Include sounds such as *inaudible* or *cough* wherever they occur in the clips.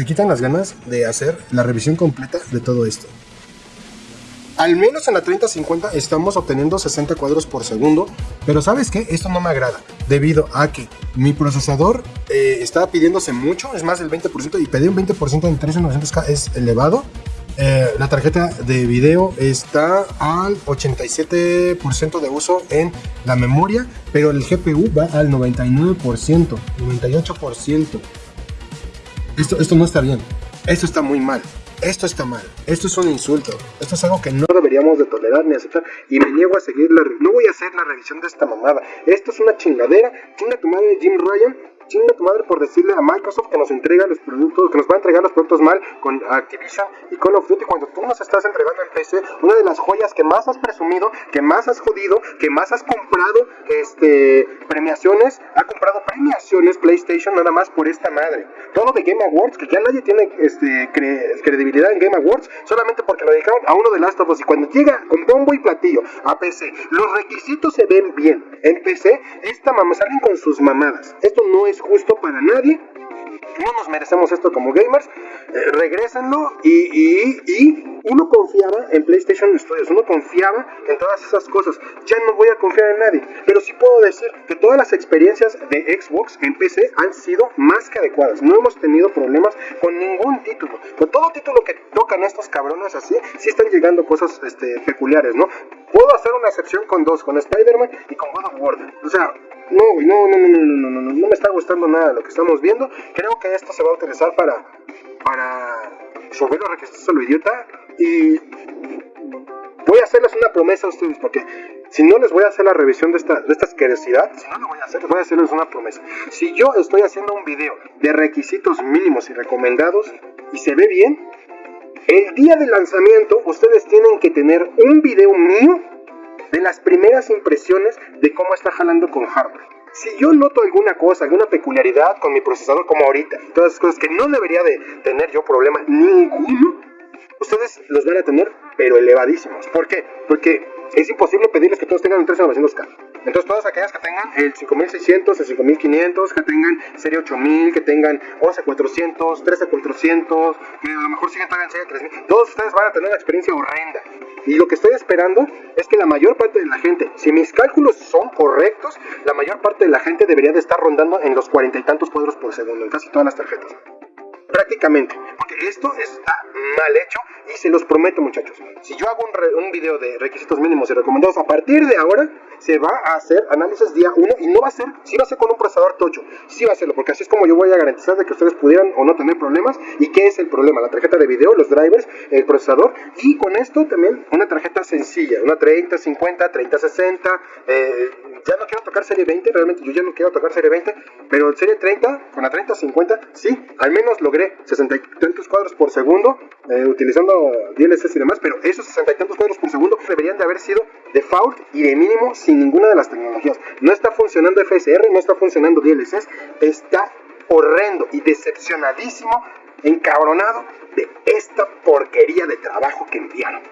se quitan las ganas de hacer la revisión completa de todo esto. Al menos en la 3050 estamos obteniendo 60 cuadros por segundo, pero ¿sabes qué? Esto no me agrada, debido a que mi procesador eh, está pidiéndose mucho, es más del 20%, y pedir un 20% en 3900K es elevado. Eh, la tarjeta de video está al 87% de uso en la memoria, pero el GPU va al 99%, 98%. Esto, esto no está bien, esto está muy mal. Esto está mal, esto es un insulto, esto es algo que no deberíamos de tolerar ni aceptar. Y me niego a seguir la... No voy a hacer la revisión de esta mamada, esto es una chingadera, chinga tu madre Jim Ryan, chinga tu madre por decirle a Microsoft que nos entrega los productos, que nos va a entregar los productos mal con Activision y Call of Duty cuando tú nos estás entregando en PC una de las joyas que más has presumido, que más has jodido, que más has comprado este premiaciones, ha comprado premiaciones PlayStation nada más por esta madre. Todo de Game Awards, que ya nadie tiene este, credibilidad en Game Awards, solamente porque lo dedicaron a uno de Last of Us y cuando llega con bombo y platillo a PC, los requisitos se ven bien. En PC, esta mamá salen con sus mamadas. Esto no es justo para nadie. No nos merecemos esto como gamers. Eh, regrésenlo y, y, uno confiaba en PlayStation Studios, uno confiaba en todas esas cosas. Ya no voy a confiar en nadie. Pero sí puedo decir que todas las experiencias de Xbox en PC han sido más que adecuadas. No hemos tenido problemas con ningún título. Con todo título que tocan estos cabrones así, sí están llegando cosas este, peculiares, ¿no? Puedo hacer una excepción con dos, con Spider-Man y con God of War. O sea, no, no, no, no, no, no, no, no me está gustando nada lo que estamos viendo. Creo que esto se va a utilizar para, para subir los requisitos a lo idiota y voy a hacerles una promesa a ustedes porque si no les voy a hacer la revisión de esta, de esta asquerosidad, si no lo voy a hacer, les voy a hacerles una promesa. Si yo estoy haciendo un video de requisitos mínimos y recomendados y se ve bien, el día del lanzamiento ustedes tienen que tener un video mío de las primeras impresiones de cómo está jalando con hardware. Si yo noto alguna cosa, alguna peculiaridad con mi procesador como ahorita, todas esas cosas que no debería de tener yo problema ninguno, ustedes los van a tener pero elevadísimos. ¿Por qué? Porque es imposible pedirles que todos tengan un 3900K. Entonces todas aquellas que tengan el 5600, el 5500, que tengan serie 8000, que tengan 11400, 13400, que a lo mejor siguen todavía en serie 3000, todos ustedes van a tener una experiencia horrenda. Y lo que estoy esperando es que la mayor parte de la gente, si mis cálculos son correctos, la mayor parte de la gente debería de estar rondando en los cuarenta y tantos cuadros por segundo en casi todas las tarjetas prácticamente. Porque esto está mal hecho y se los prometo muchachos. Si yo hago un, video de requisitos mínimos y recomendados a partir de ahora, se va a hacer análisis día 1 y no va a ser, si va a ser con un procesador tocho, sí va a hacerlo, porque así es como yo voy a garantizar de que ustedes pudieran o no tener problemas. ¿Y qué es el problema? La tarjeta de video, los drivers, el procesador y con esto también una tarjeta sencilla, una 30, 50, 30, 60. ya no quiero tocar serie 20, realmente yo ya no quiero tocar serie 20, pero serie 30, con la 30, 50, sí, al menos logré 60 y tantos cuadros por segundo eh, utilizando DLSS y demás, pero esos 60 y tantos cuadros por segundo deberían de haber sido default y de mínimo sin ninguna de las tecnologías. No está funcionando FSR, no está funcionando DLSS, está horrendo y decepcionadísimo, encabronado de esta porquería de trabajo que enviaron.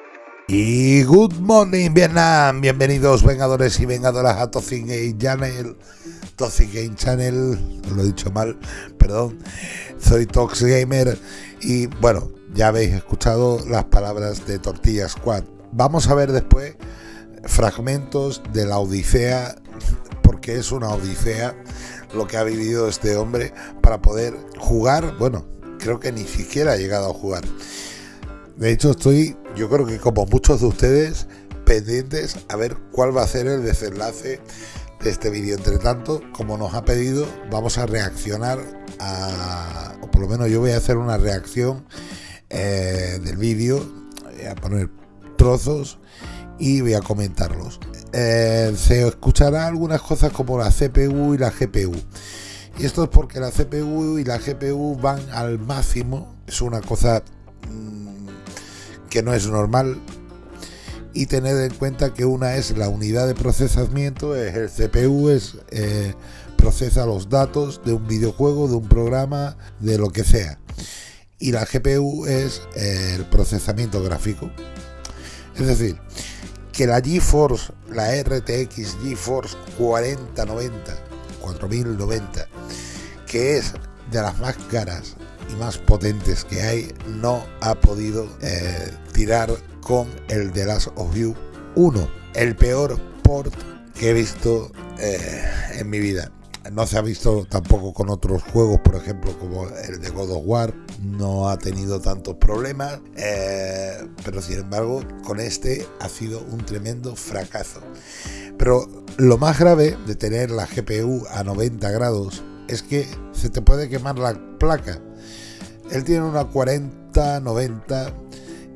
Y good morning Vietnam, bienvenidos vengadores y vengadoras a Toxic Game Channel, Toxic Game Channel, lo he dicho mal, perdón, soy Tox Gamer y bueno, ya habéis escuchado las palabras de Tortilla Squad. Vamos a ver después fragmentos de la Odisea, porque es una Odisea lo que ha vivido este hombre para poder jugar, bueno, creo que ni siquiera ha llegado a jugar. De hecho, estoy, yo creo que como muchos de ustedes, pendientes a ver cuál va a ser el desenlace de este vídeo. Entre tanto, como nos ha pedido, vamos a reaccionar a, o por lo menos yo voy a hacer una reacción eh, del vídeo, voy a poner trozos y voy a comentarlos. Eh, se escuchará algunas cosas como la CPU y la GPU. Y esto es porque la CPU y la GPU van al máximo, es una cosa mm, que no es normal, y tener en cuenta que una es la unidad de procesamiento, es el CPU, es eh, procesa los datos de un videojuego, de un programa, de lo que sea. Y la GPU es eh, el procesamiento gráfico. Es decir, que la GeForce, la RTX GeForce 4090, 4090, que es de las más caras y más potentes que hay, no ha podido eh, tirar con el The Last of You 1, el peor port que he visto eh, en mi vida. No se ha visto tampoco con otros juegos, por ejemplo, como el de God of War, no ha tenido tantos problemas, eh, pero sin embargo, con este ha sido un tremendo fracaso. Pero lo más grave de tener la GPU a 90 grados es que se te puede quemar la placa. Él tiene una 40-90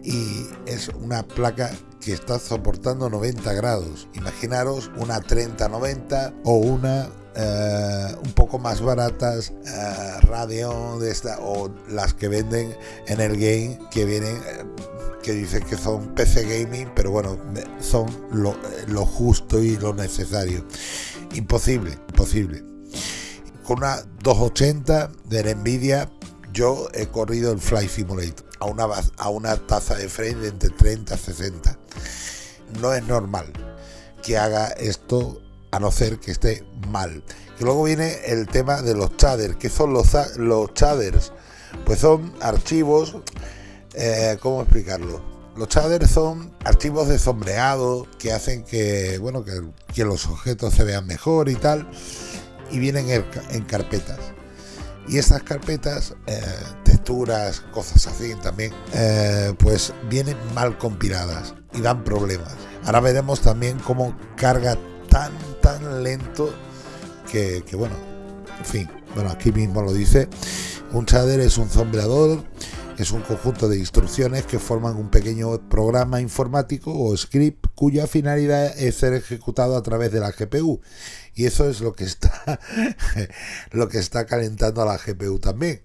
y es una placa que está soportando 90 grados. Imaginaros una 30-90 o una eh, un poco más baratas, uh, Radeon de esta, o las que venden en el game que vienen, eh, que dicen que son PC gaming, pero bueno, son lo, lo justo y lo necesario. Imposible, imposible. Con una 280 de Nvidia, yo he corrido el Fly Simulator a una, a una tasa de frame de entre 30 a 60. No es normal que haga esto a no ser que esté mal. Y luego viene el tema de los shaders. ¿Qué son los, los shaders? Pues son archivos, eh, ¿cómo explicarlo? Los shaders son archivos de sombreado que hacen que, bueno, que, que los objetos se vean mejor y tal. Y vienen en, carpetas. Y estas carpetas, eh, cosas así también, eh, pues vienen mal compiladas y dan problemas. Ahora veremos también cómo carga tan, tan lento que, bueno, en fin, bueno, aquí mismo lo dice. Un shader es un es un conjunto de instrucciones que forman un pequeño programa informático o script cuya finalidad es ser ejecutado a través de la GPU. Y eso es lo que está, *laughs* lo que está calentando a la GPU también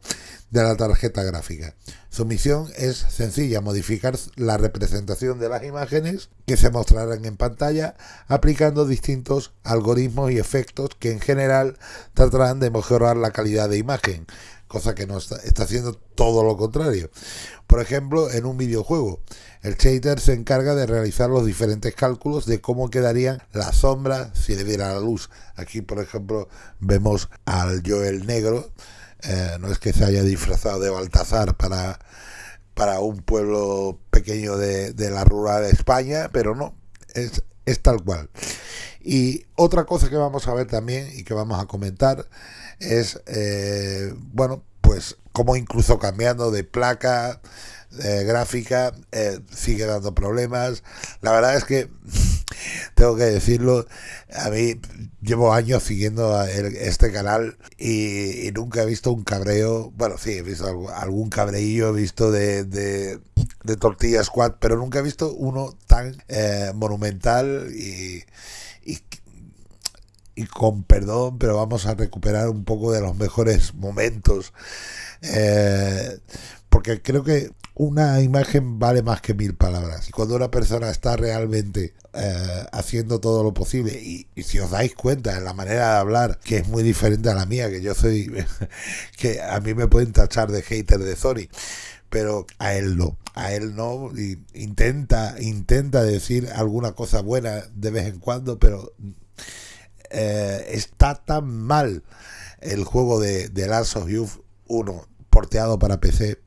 de la tarjeta gráfica. Su misión es sencilla, modificar la representación de las imágenes que se mostrarán en pantalla aplicando distintos algoritmos y efectos que en general tratarán de mejorar la calidad de imagen, cosa que no está, está haciendo todo lo contrario. Por ejemplo, en un videojuego, el shader se encarga de realizar los diferentes cálculos de cómo quedarían las sombras si le diera la luz. Aquí, por ejemplo, vemos al Joel negro eh, no es que se haya disfrazado de Baltasar para, para un pueblo pequeño de, la rural de España, pero no, es, es tal cual. Y otra cosa que vamos a ver también y que vamos a comentar es, eh, bueno, pues como incluso cambiando de placa eh, gráfica sigue dando problemas. La verdad es que *laughs* tengo que decirlo, a mí llevo años siguiendo este canal y, nunca he visto un cabreo, bueno, sí, he visto algún cabreillo, he visto de, de, Tortilla Squad, pero nunca he visto uno tan eh, monumental y, y, con perdón, pero vamos a recuperar un poco de los mejores momentos. Eh, porque creo que una imagen vale más que mil palabras. Y cuando una persona está realmente eh, haciendo todo lo posible, y, si os dais cuenta en la manera de hablar, que es muy diferente a la mía, que yo soy, *laughs* que a mí me pueden tachar de hater de Sony, pero a él no, a él no, y intenta, intenta decir alguna cosa buena de vez en cuando, pero eh, está tan mal el juego de, de Last of Youth 1 porteado para PC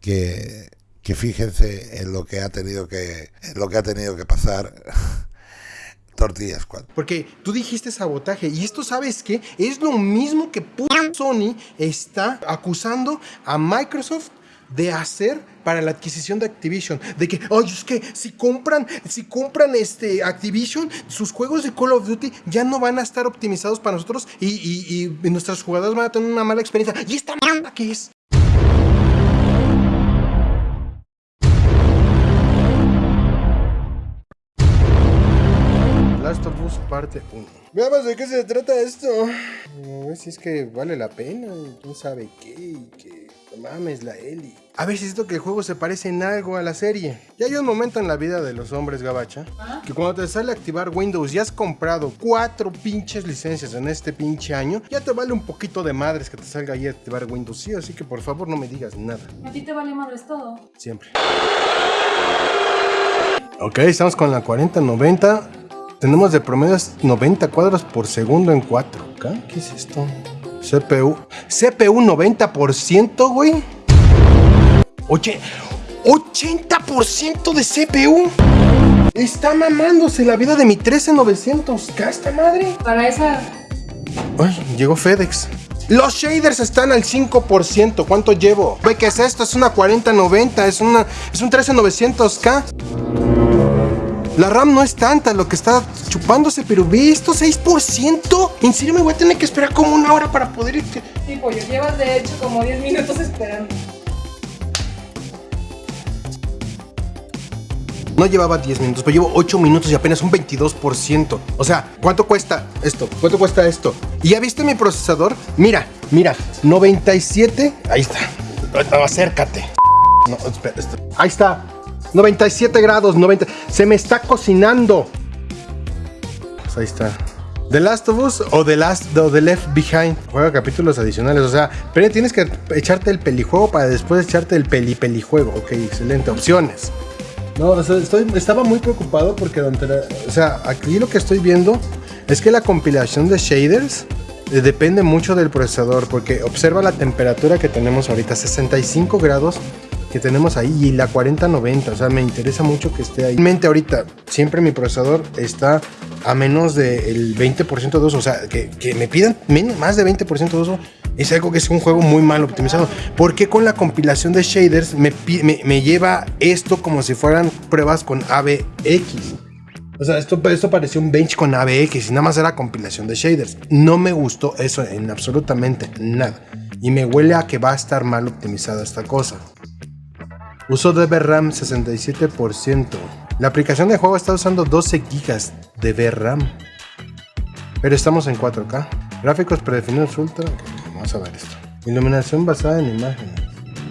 que, fíjense en lo que ha tenido que, lo que ha tenido que pasar. *laughs* Tortillas cuatro. Porque tú dijiste sabotaje y esto sabes que es lo mismo que Sony está acusando a Microsoft de hacer para la adquisición de Activision. De que, oye, es que si compran, si compran este Activision, sus juegos de Call of Duty ya no van a estar optimizados para nosotros y, y, y nuestros jugadores van a tener una mala experiencia. ¿Y esta mierda que es? Last of Us parte 1. Veamos de qué se trata esto. Ver si es que vale la pena. ¿Quién sabe qué? Y que mames la Eli. A ver si es esto que el juego se parece en algo a la serie. Ya hay un momento en la vida de los hombres, Gabacha, que cuando te sale a activar Windows y has comprado cuatro pinches licencias en este pinche año, ya te vale un poquito de madres que te salga ahí a activar Windows. Sí, así que por favor no me digas nada. A ti te vale madres todo. Siempre. Ok, estamos con la 4090. Tenemos de promedio 90 cuadros por segundo en 4K. ¿Qué es esto? CPU. CPU 90%, güey. Oye, 80% de CPU. Está mamándose la vida de mi 13900K esta madre. Para esa. Ay, llegó FedEx. Los shaders están al 5%. ¿Cuánto llevo? Ve, ¿qué es esto? Es una 4090. Es, una, es un 13900K. La RAM no es tanta lo que está chupándose, pero ve esto, 6%. ¿En serio me voy a tener que esperar como una hora para poder irte? Sí, pollo, llevas de hecho como 10 minutos esperando. No llevaba 10 minutos, pero llevo 8 minutos y apenas un 22%. O sea, ¿cuánto cuesta esto? ¿Cuánto cuesta esto? ¿Y ya viste mi procesador? Mira, mira, 97. Ahí está. Acércate. No, espera, esto. Ahí está. 97 grados, 90. Se me está cocinando. Pues ahí está. The Last of Us o The Last o The Left Behind. Juega capítulos adicionales. O sea, pero tienes que echarte el pelijuego para después echarte el peli pelijuego. Ok, excelente. Opciones. No, o sea, estoy, estaba muy preocupado porque durante la- o sea, aquí lo que estoy viendo es que la compilación de shaders eh, depende mucho del procesador porque observa la temperatura que tenemos ahorita, 65 grados que tenemos ahí y la 4090, o sea, me interesa mucho que esté ahí. Realmente ahorita siempre mi procesador está a menos del 20% de uso, o sea, que, que me pidan más de 20% de uso es algo que es un juego muy mal optimizado. Porque con la compilación de shaders me, me, me lleva esto como si fueran pruebas con AVX? O sea, esto, esto parecía un bench con AVX y nada más era compilación de shaders. No me gustó eso en absolutamente nada. Y me huele a que va a estar mal optimizada esta cosa. Uso de VRAM 67%. La aplicación de juego está usando 12 GB de VRAM. Pero estamos en 4K. Gráficos predefinidos ultra. Vamos a ver esto. Iluminación basada en imágenes.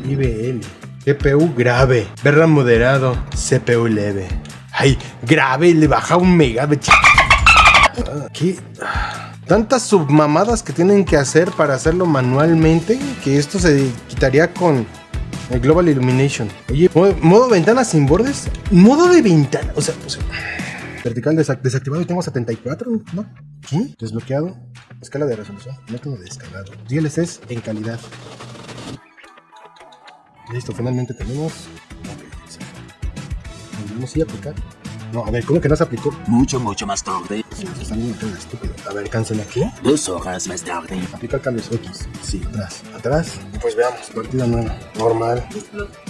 IBL. GPU grave. VRAM moderado. CPU leve. Ay, grave, le baja un megabit. Ah, ¿Qué? Tantas submamadas que tienen que hacer para hacerlo manualmente que esto se quitaría con el Global Illumination. Oye, modo, ventana sin bordes. Modo de ventana. O sea, o sea, vertical desac- desactivado y tengo 74, ¿no? ¿Qué? Desbloqueado. Escala de resolución. No tengo descargado. DLSS en calidad. Listo, finalmente tenemos. Volvemos a aplicar. No, a ver, ¿cómo que no se aplicó? Mucho, mucho más tarde. Todo estúpido. A ver, cancela aquí. Dos horas más tarde. Aplicar cambios X. Sí, atrás. Atrás. Pues veamos. Partida nueva. Normal.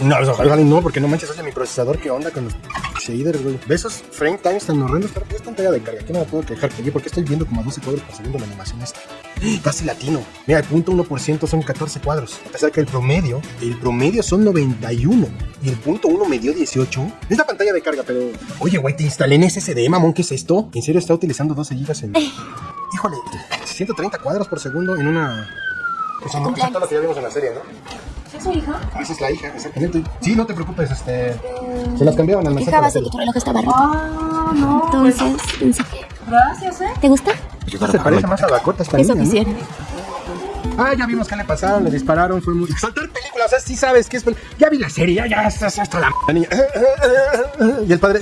No, pues, ojalá no, porque no manches, oye, mi procesador, ¿qué onda con los shaders, güey? ¿Ves frame times tan horrendos? Es pantalla de carga. Aquí no me puedo quejar. Oye, ¿por qué estoy viendo como a 12 cuadros por segundo la animación esta? *gasps* Casi latino. Mira, el punto 1% son 14 cuadros. A pesar que el promedio, el promedio son 91. Y el punto 1 me dio 18. Es la pantalla de carga, pero... Oye, güey, te instalé en SSD, mamón, ¿qué es esto? ¿En serio está utilizando 12 GB en... *laughs* Híjole, 130 cuadros por segundo en una... O sea, no, eso es todo lo que ya vimos en la serie, ¿no? ¿Es su hija? Ah, Esa es la hija, exactamente. Sí, no te preocupes, este... Se las cambiaron al nacer. Fijabas de que tu reloj estaba roto. Ah, no. Entonces, pensé que... Gracias, ¿eh? ¿Te gusta? Se parece más a Dakota esta Eso niña, ¿no? Ah, ya vimos qué le pasaron, le dispararon, fue muy... Saltar películas, o sea, sí sabes que es... Ya vi la serie, ya, ya, hasta, hasta la... la niña... Y el padre...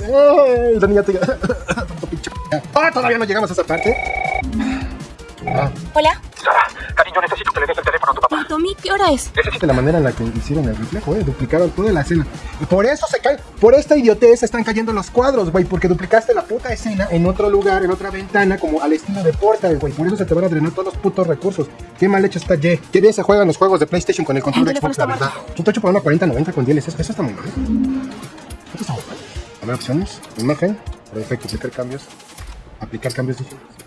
Y la niña... te- Tanto pinche... Ah, todavía no llegamos a esa parte. Ah, Hola. Cariño, necesito que le des el teléfono a tu papá. Tommy, ¿qué hora es? de la manera en la que hicieron el reflejo, eh, duplicaron toda la escena. Y por eso se caen, por esta idiotez están cayendo los cuadros, güey, porque duplicaste la puta escena en otro lugar, en otra ventana, como al estilo de Portal, güey. Por eso se te van a drenar todos los putos recursos. Qué mal hecho está Ye. Qué bien se juegan los juegos de PlayStation con el control de El Xbox, la verdad. Tú te hecho para una 4090 con DLSS, eso está muy mal. Eso está muy mal. A ver, opciones, imagen, perfecto, aplicar cambios, aplicar cambios digitales.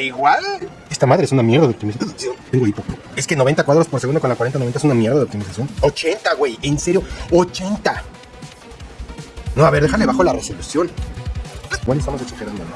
Igual. Esta madre es una mierda de optimización. Tengo hipo. Es que 90 cuadros por segundo con la 4090 es una mierda de optimización. 80, güey. En serio, 80. No, a ver, déjale bajo la resolución. Bueno, estamos exagerando, ¿no?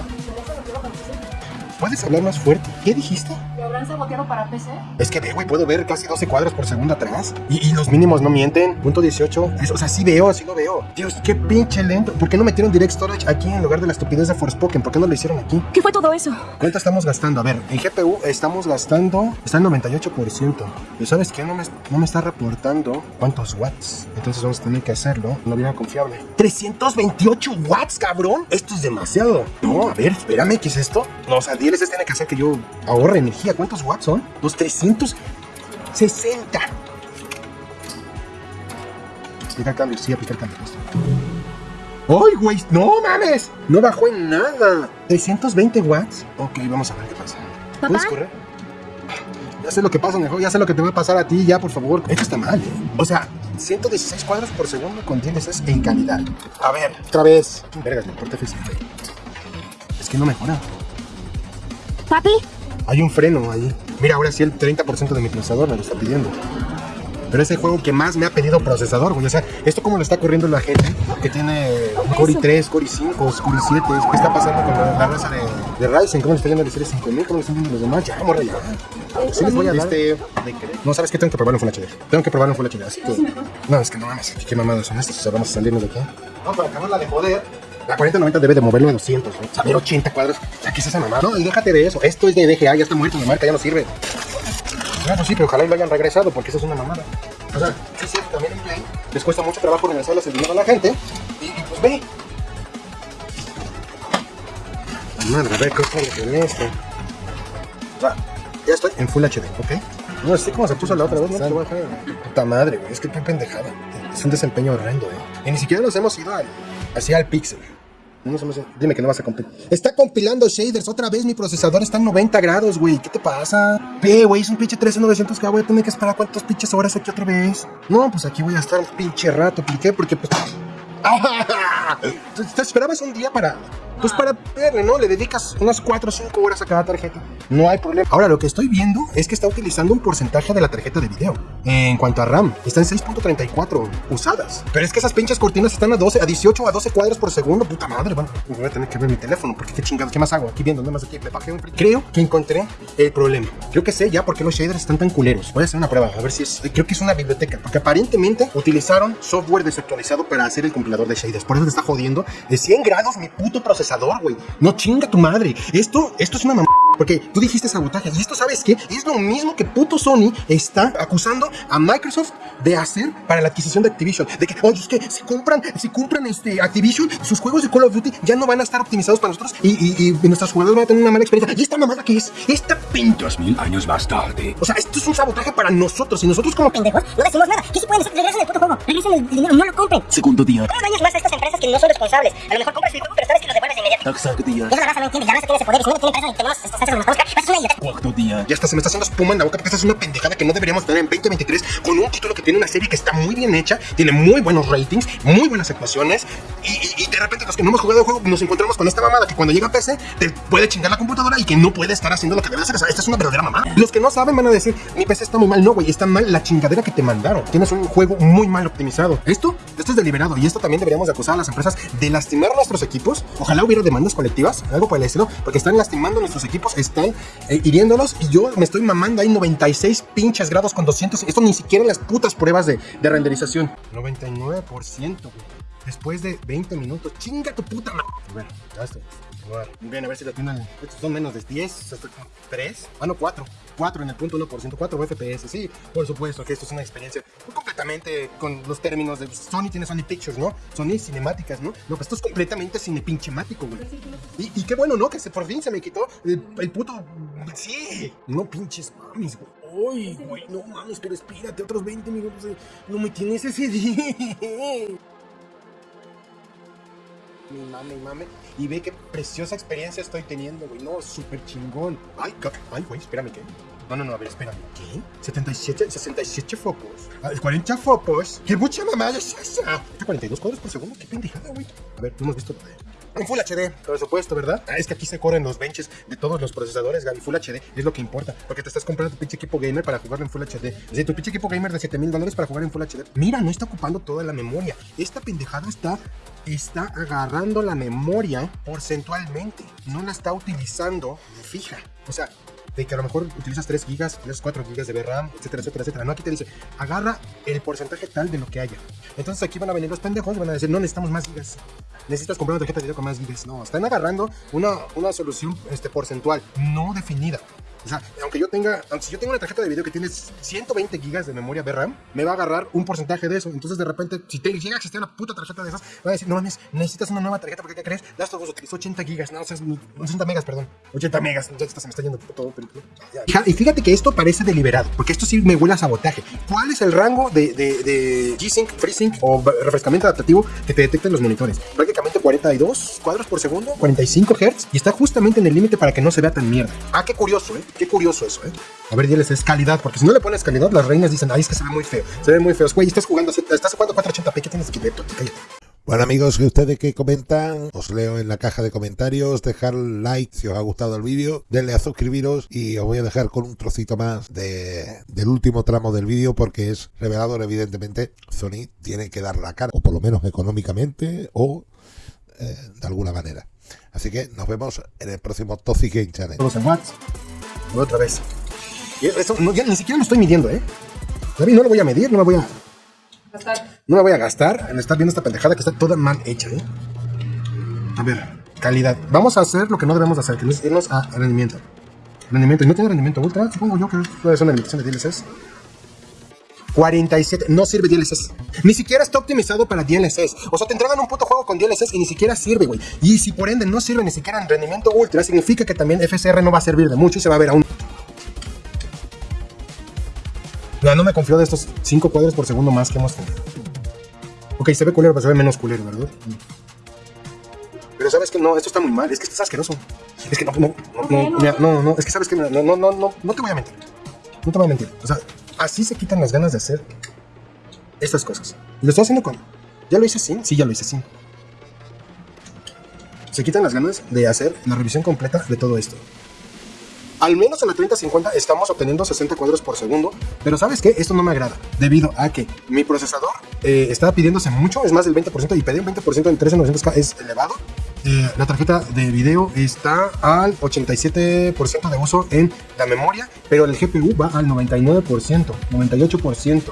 ¿Puedes hablar más fuerte? ¿Qué dijiste? ¿Lo habrán saboteado para PC? Es que ve, güey, puedo ver casi 12 cuadros por segundo atrás. Y, y los mínimos no mienten. Punto 18. Es- o sea, sí veo, sí lo veo. Dios, qué pinche lento. ¿Por qué no metieron Direct Storage aquí en lugar de la estupidez de Forspoken? ¿Por qué no lo hicieron aquí? ¿Qué fue todo eso? ¿Cuánto estamos gastando? A ver, en GPU estamos gastando, está en 98%. ¿Y sabes qué? No me, no me está reportando cuántos watts. Entonces vamos a tener que hacerlo una vieja confiable. ¡328 watts, cabrón! Esto es demasiado. No, a ver, espérame, ¿qué es esto? No, o sea, DLSS tiene que hacer que yo ahorre energía. ¿Cuánto ¿Cuántos watts son? Los 360. Aplica el cambio, sí, aplica el cambio. ¡Ay, güey! ¡No mames! No bajó en nada. 320 watts. Ok, vamos a ver qué pasa. ¿Papá? ¿Puedes correr? Ya sé lo que pasa, mejor. Ya sé lo que te va a pasar a ti, ya, por favor. Esto está mal. ¿eh? O sea, 116 cuadros por segundo con DLSS en calidad. A ver, otra vez. Vergas, me importa. Es que no mejora. Papi, Hay un freno ahí. Mira, ahora sí el 30% de mi procesador me lo está pidiendo. Pero es el juego que más me ha pedido procesador, güey. O sea, esto como lo está corriendo la gente que tiene Core i3, Core i5, Core i7. ¿Qué está pasando con la, la raza de, de Ryzen? ¿Cómo le está yendo la serie 5000? ¿Cómo le están yendo los demás? Ya, morra, ya. Sí les voy a dar. Este, no, ¿sabes qué? Tengo que probarlo en Full HD. Tengo que probarlo en Full HD, así que... No, es que no mames, qué mamadas son estas. O sea, vamos a salirnos de aquí. No, para acabarla de joder. La 4090 debe de moverlo a 200, ¿no? Saber 80 cuadros. O ¿qué es esa mamada? No, déjate de eso. Esto es de DGA, ya está muerto, la marca ya no sirve. Ah, pues sí, pero ojalá y lo hayan regresado porque eso es una mamada. O sea, sí, sí, también en Play les cuesta mucho trabajo regresarles el dinero a la gente. Y, pues ve. Madre, a ver qué sale con esto. O sea, ya estoy en Full HD, ¿ok? No sé cómo se puso la otra vez. Puta madre, güey, es que qué pendejada. Es un desempeño horrendo, eh. Y ni siquiera nos hemos ido así al pixel. No nos hemos ido- Dime que no vas a compilar. Está compilando shaders otra vez. Mi procesador está en 90 grados, güey. ¿Qué te pasa? Ve, güey, es un pinche 13900K. Voy a tener que esperar cuántas pinches horas aquí otra vez. No, pues aquí voy a estar un pinche rato. ¿Por qué? Porque pues. ¡Ah! *laughs* ¿Te te esperabas un día para. Pues para verle, ¿no? Le dedicas unas 4 o 5 horas a cada tarjeta. No hay problema. Ahora, lo que estoy viendo es que está utilizando un porcentaje de la tarjeta de video. En cuanto a RAM, está en 6.34 usadas. Pero es que esas pinches cortinas están a 12, a 18 a 12 cuadros por segundo. Puta madre, bueno, voy a tener que ver mi teléfono porque qué chingados, ¿qué más hago? Aquí viendo, nada más aquí, me bajé un Creo que encontré el problema. Creo que sé ya por qué los shaders están tan culeros. Voy a hacer una prueba, a ver si es. Creo que es una biblioteca, porque aparentemente utilizaron software desactualizado para hacer el compilador de shaders. Por eso te está jodiendo de 100 grados mi puto procesador, güey. No chinga tu madre. Esto, esto es una mamá. Porque tú dijiste sabotaje. Y esto, ¿sabes qué? Es lo mismo que puto Sony está acusando a Microsoft de hacer para la adquisición de Activision. De que, oye, es que si compran, si compran este Activision, sus juegos de Call of Duty ya no van a estar optimizados para nosotros y, y, y nuestros jugadores van a tener una mala experiencia. ¿Y esta mamada qué es? Esta pinta. Dos mil años más tarde. O sea, esto es un sabotaje para nosotros. Y nosotros como pendejos, no decimos nada. ¿Qué se pueden decir? Regresen el puto juego, regresen el dinero, no lo compren. Segundo día. No dañes más a estas empresas que no son responsables. A lo mejor compras el juego, pero sabes que lo devuelves de inmediato. Tercer día. Eso la raza no entiende, ya la raza tiene ese poder. Y si no lo tiene empresa y tenemos estas empresas que nos conozcan, pues es una idiota. Cuarto día. Ya hasta se me está haciendo espuma en la boca porque esta es una pendejada que no deberíamos tener en 2023 con un título que tiene una serie que está muy bien hecha, tiene muy buenos ratings, muy buenas actuaciones y, y- y de repente los que no hemos jugado el juego nos encontramos con esta mamada que cuando llega a PC te puede chingar la computadora y que no puede estar haciendo lo que debe hacer. O sea, esta es una verdadera mamá. Los que no saben van a decir, mi PC está muy mal. No, güey, está mal la chingadera que te mandaron. Tienes un juego muy mal Esto, esto es deliberado y esto también deberíamos de acusar a las empresas de lastimar nuestros equipos. Ojalá hubiera demandas colectivas, algo por el porque están lastimando nuestros equipos, están eh, hiriéndolos y yo me estoy mamando ahí 96 pinches grados con 200. Esto ni siquiera en las putas pruebas de, de renderización. 99%, güey. Después de 20 minutos, chinga tu puta madre. Bueno, ya estoy. Bien, a ver si la tienen. Estos son menos de 10, hasta 3. Ah, no, 4. 4 en el punto 1%, 4 FPS. Sí, por supuesto que esto es una experiencia completamente con los términos de Sony tiene Sony Pictures, ¿no? Sony cinemáticas, ¿no? No, pues esto es completamente cinepinchemático, güey. Y, y qué bueno, ¿no? Que se, por fin se me quitó el, el puto. Sí, no pinches mames, güey. Ay, güey, no mames, pero espérate otros 20 minutos. de- No me tienes ese día. Mi mame, mi mame. Y ve qué preciosa experiencia estoy teniendo, güey. No, súper chingón. Ay, ay, güey, espérame, ¿qué? No, no, no, a ver, espérame. ¿Qué? 77, 67 focos. Ah, 40 focos. ¿Qué mucha mamada es esa? 42 cuadros por segundo. Qué pendejada, güey. A ver, no hemos visto. En Full HD, por supuesto, ¿verdad? Ah, es que aquí se corren los benches de todos los procesadores, Gaby. Full HD es lo que importa. Porque te estás comprando tu pinche equipo gamer para jugarlo en Full HD. Es decir, tu pinche equipo gamer de 7 mil dólares para jugar en Full HD. Mira, no está ocupando toda la memoria. Esta pendejada está, está agarrando la memoria porcentualmente. No la está utilizando fija. O sea, de que a lo mejor utilizas 3 gigas, utilizas 4 gigas de VRAM, etcétera, etcétera, etcétera. No, aquí te dice, agarra el porcentaje tal de lo que haya. Entonces aquí van a venir los pendejos y van a decir, no necesitamos más gigas. Necesitas comprar una tarjeta de video con más gigas. No, están agarrando una, una solución este, porcentual no definida. O sea, aunque yo tenga, aunque si yo tengo una tarjeta de video que tiene 120 gigas de memoria VRAM, me va a agarrar un porcentaje de eso. Entonces, de repente, si te llega a existir una puta tarjeta de esas, va a decir, no mames, necesitas una nueva tarjeta porque ¿qué crees? Last of Us utilizó 80 gigas, no, o sea, 80 megas, perdón. 80 megas, ya se me está yendo todo. Pero. Y fíjate que esto parece deliberado, porque esto sí me huele a sabotaje. ¿Cuál es el rango de, G-Sync, FreeSync o refrescamiento adaptativo que te detecten los monitores? Prácticamente 42 cuadros por segundo, 45 Hz, y está justamente en el límite para que no se vea tan mierda. Ah, qué curioso, ¿eh? Qué curioso eso, ¿eh? A ver, diles, es calidad, porque si no le pones calidad, las reinas dicen, ay, es que se ve muy feo, se ve muy feo. Güey, estás jugando, estás jugando 480p, ¿qué tienes que ver? Cállate. Bueno amigos, que ustedes que comentan, os leo en la caja de comentarios, dejar like si os ha gustado el vídeo, denle a suscribiros y os voy a dejar con un trocito más de, del último tramo del vídeo porque es revelador evidentemente, Sony tiene que dar la cara, o por lo menos económicamente o eh, de alguna manera. Así que nos vemos en el próximo Toxic Game Channel. Otra vez. Y eso, no, ya ni siquiera lo estoy midiendo, ¿eh? David, no lo voy a medir, no me voy a... No me voy a gastar en estar viendo esta pendejada que está toda mal hecha, ¿eh? A ver, calidad. Vamos a hacer lo que no debemos hacer, que es irnos a rendimiento. Rendimiento. Y no tiene rendimiento ultra, supongo yo que puede ser una limitación de DLSS. 47, no sirve DLSS. Ni siquiera está optimizado para DLSS. O sea, te entregan un puto juego con DLSS y ni siquiera sirve, güey. Y si por ende no sirve ni siquiera en rendimiento ultra, significa que también FSR no va a servir de mucho y se va a ver aún. Ya no me confío de estos 5 cuadros por segundo más que hemos tenido. Ok, se ve culero, pero se ve menos culero, ¿verdad? Pero sabes que no, esto está muy mal, es que esto es asqueroso. Es que no, no, no, no, mira, no, no, es que sabes que no, no, no, no, no te voy a mentir. No te voy a mentir. O sea, así se quitan las ganas de hacer estas cosas. Y lo estoy haciendo con. ¿Ya lo hice sin? Sí, ya lo hice sin. Se quitan las ganas de hacer la revisión completa de todo esto. Al menos en la 3050 estamos obteniendo 60 cuadros por segundo, pero ¿sabes qué? Esto no me agrada, debido a que mi procesador eh, está pidiéndose mucho, es más del 20%, y pedir un 20% en 13900K es elevado. Eh, la tarjeta de video está al 87% de uso en la memoria, pero el GPU va al 99%, 98%.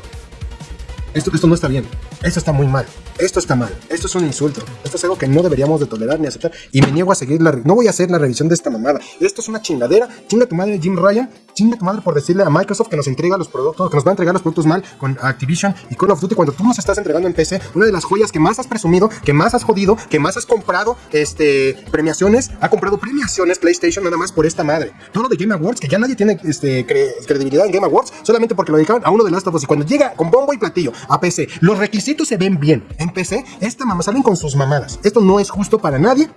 Esto, esto no está bien, esto está muy mal. Esto está mal, esto es un insulto, esto es algo que no deberíamos de tolerar ni aceptar. Y me niego a seguir la... No voy a hacer la revisión de esta mamada, esto es una chingadera, chinga tu madre Jim Ryan, chinga tu madre por decirle a Microsoft que nos entrega los productos, que nos va a entregar los productos mal con Activision y Call of Duty cuando tú nos estás entregando en PC una de las joyas que más has presumido, que más has jodido, que más has comprado este, premiaciones, ha comprado premiaciones PlayStation nada más por esta madre. Todo lo de Game Awards, que ya nadie tiene este, cre credibilidad en Game Awards, solamente porque lo dedicaron a uno de Last of Us. Y cuando llega con bombo y platillo a PC, los requisitos se ven bien. En PC, esta mamá salen con sus mamadas. Esto no es justo para nadie.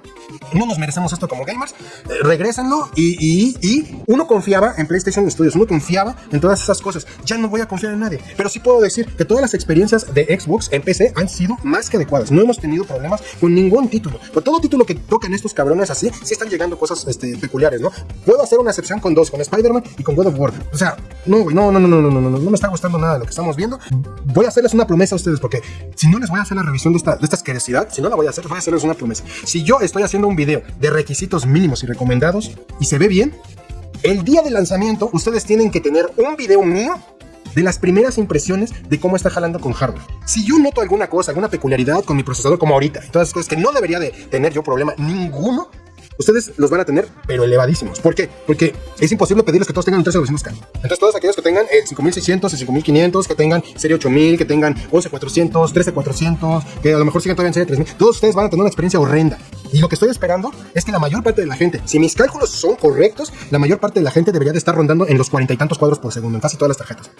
No nos merecemos esto como gamers. Eh, regrésenlo y, y, y, uno confiaba en PlayStation Studios, uno confiaba en todas esas cosas. Ya no voy a confiar en nadie. Pero sí puedo decir que todas las experiencias de Xbox en PC han sido más que adecuadas. No hemos tenido problemas con ningún título. Con todo título que tocan estos cabrones así, sí están llegando cosas este, peculiares, ¿no? Puedo hacer una excepción con dos, con Spider-Man y con God of War. O sea, no, güey, no, no, no, no, no, no, no, no me está gustando nada de lo que estamos viendo. Voy a hacerles una promesa a ustedes porque si no les voy a hacer la revisión de esta, de esta asquerosidad, si no la voy a hacer, voy a hacerles una promesa. Si yo estoy haciendo un video de requisitos mínimos y recomendados y se ve bien, el día de lanzamiento ustedes tienen que tener un video mío de las primeras impresiones de cómo está jalando con hardware. Si yo noto alguna cosa, alguna peculiaridad con mi procesador como ahorita, y todas esas cosas que no debería de tener yo problema ninguno, ustedes los van a tener, pero elevadísimos. ¿Por qué? Porque es imposible pedirles que todos tengan un 13.900K. Entonces, todos aquellos que tengan el 5600, el 5500, que tengan serie 8000, que tengan 11400, 13400, que a lo mejor sigan todavía en serie 3000, todos ustedes van a tener una experiencia horrenda. Y lo que estoy esperando es que la mayor parte de la gente, si mis cálculos son correctos, la mayor parte de la gente debería de estar rondando en los cuarenta y tantos cuadros por segundo en casi todas las tarjetas.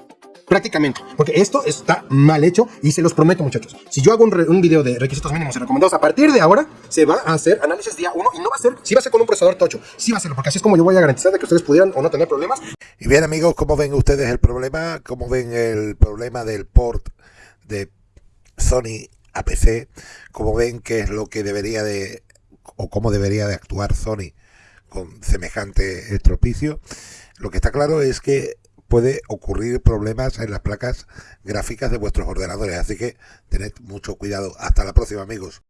Prácticamente, porque esto está mal hecho y se los prometo muchachos. Si yo hago un, un, video de requisitos mínimos recomendados, a partir de ahora se va a hacer análisis día 1 y no va a ser, sí va a ser con un procesador tocho, sí va a ser, porque así es como yo voy a garantizar de que ustedes pudieran o no tener problemas. Y bien amigos, ¿cómo ven ustedes el problema? ¿Cómo ven el problema del port de Sony a PC? ¿Cómo ven qué es lo que debería de, o cómo debería de actuar Sony con semejante estropicio? Lo que está claro es que puede ocurrir problemas en las placas gráficas de vuestros ordenadores. Así que tened mucho cuidado. Hasta la próxima, amigos.